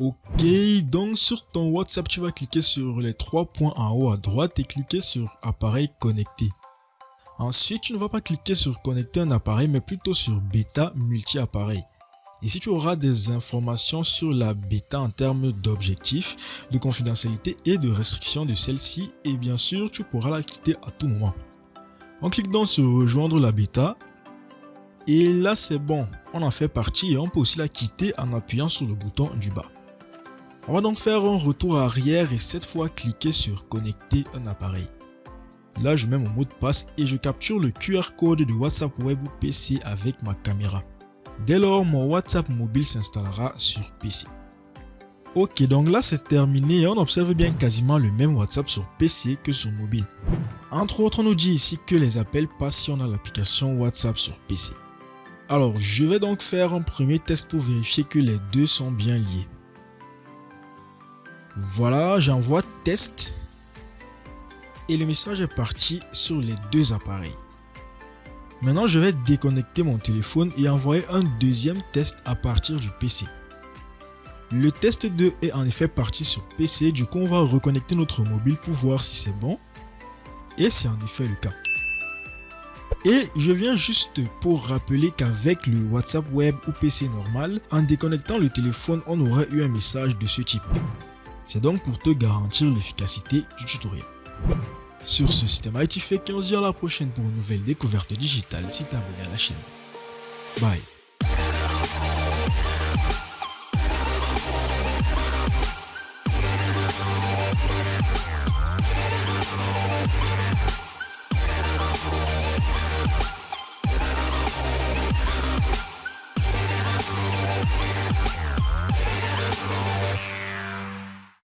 Ok, donc sur ton WhatsApp, tu vas cliquer sur les trois points en haut à droite et cliquer sur appareil connecté. Ensuite, tu ne vas pas cliquer sur connecter un appareil, mais plutôt sur bêta multi-appareil. Ici, tu auras des informations sur la bêta en termes d'objectifs, de confidentialité et de restriction de celle-ci. Et bien sûr, tu pourras la quitter à tout moment. On clique donc sur rejoindre la bêta. Et là, c'est bon. On en fait partie et on peut aussi la quitter en appuyant sur le bouton du bas. On va donc faire un retour arrière et cette fois cliquer sur connecter un appareil. Là, je mets mon mot de passe et je capture le QR code de WhatsApp Web ou PC avec ma caméra. Dès lors, mon WhatsApp mobile s'installera sur PC. Ok, donc là c'est terminé et on observe bien quasiment le même WhatsApp sur PC que sur mobile. Entre autres, on nous dit ici que les appels passent si on a l'application WhatsApp sur PC. Alors, je vais donc faire un premier test pour vérifier que les deux sont bien liés. Voilà, j'envoie test et le message est parti sur les deux appareils. Maintenant, je vais déconnecter mon téléphone et envoyer un deuxième test à partir du PC. Le test 2 est en effet parti sur PC, du coup on va reconnecter notre mobile pour voir si c'est bon. Et c'est en effet le cas. Et je viens juste pour rappeler qu'avec le WhatsApp web ou PC normal, en déconnectant le téléphone, on aurait eu un message de ce type. C'est donc pour te garantir l'efficacité du tutoriel. Sur ce, système IT fait 15 on se dit à la prochaine pour une nouvelle découverte digitale si t'es abonné à la chaîne. Bye